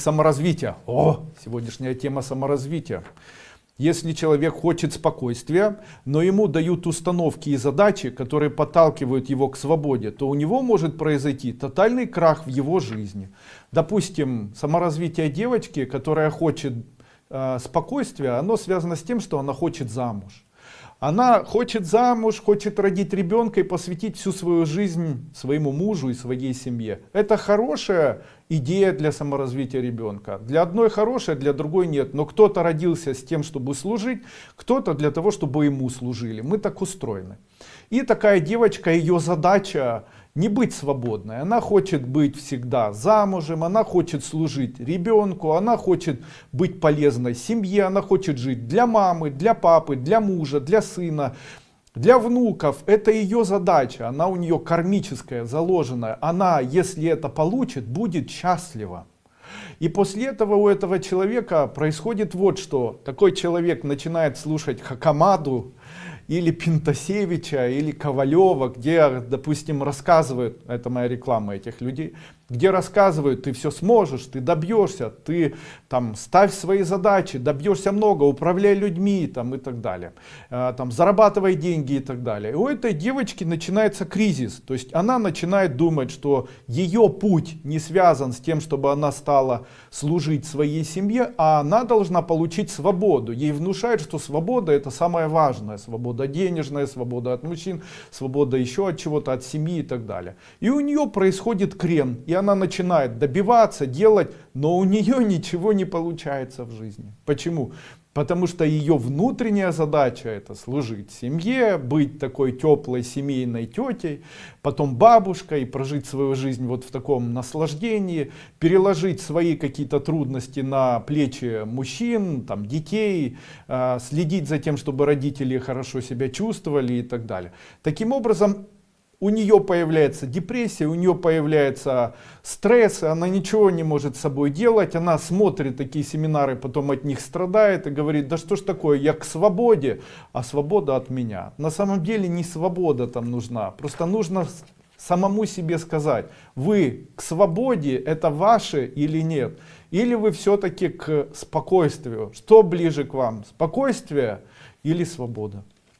Саморазвитие. О, сегодняшняя тема саморазвития. Если человек хочет спокойствия, но ему дают установки и задачи, которые подталкивают его к свободе, то у него может произойти тотальный крах в его жизни. Допустим, саморазвитие девочки, которая хочет э, спокойствия, оно связано с тем, что она хочет замуж. Она хочет замуж, хочет родить ребенка и посвятить всю свою жизнь своему мужу и своей семье. Это хорошая идея для саморазвития ребенка. Для одной хорошая, для другой нет. Но кто-то родился с тем, чтобы служить, кто-то для того, чтобы ему служили. Мы так устроены. И такая девочка, ее задача не быть свободной. Она хочет быть всегда замужем, она хочет служить ребенку, она хочет быть полезной семье, она хочет жить для мамы, для папы, для мужа, для сына, для внуков. Это ее задача, она у нее кармическая, заложенная. Она, если это получит, будет счастлива. И после этого у этого человека происходит вот что. Такой человек начинает слушать Хакамаду, или Пинтасевича, или Ковалева, где, допустим, рассказывают, это моя реклама этих людей, где рассказывают, ты все сможешь, ты добьешься, ты там ставь свои задачи, добьешься много, управляй людьми там, и так далее, э, там, зарабатывай деньги и так далее. И у этой девочки начинается кризис, то есть она начинает думать, что ее путь не связан с тем, чтобы она стала служить своей семье, а она должна получить свободу. Ей внушают, что свобода это самое важное, свобода денежная, свобода от мужчин, свобода еще от чего-то, от семьи и так далее. И у нее происходит крен, и она начинает добиваться, делать, но у нее ничего не получается в жизни. Почему? Потому что ее внутренняя задача это служить семье, быть такой теплой семейной тетей, потом бабушкой, прожить свою жизнь вот в таком наслаждении, переложить свои какие-то трудности на плечи мужчин, там, детей, э, следить за тем, чтобы родители хорошо себя чувствовали и так далее. Таким образом, у нее появляется депрессия, у нее появляется стресс, она ничего не может с собой делать, она смотрит такие семинары, потом от них страдает и говорит, да что ж такое, я к свободе, а свобода от меня. На самом деле не свобода там нужна, просто нужно самому себе сказать, вы к свободе это ваше или нет, или вы все-таки к спокойствию, что ближе к вам, спокойствие или свобода.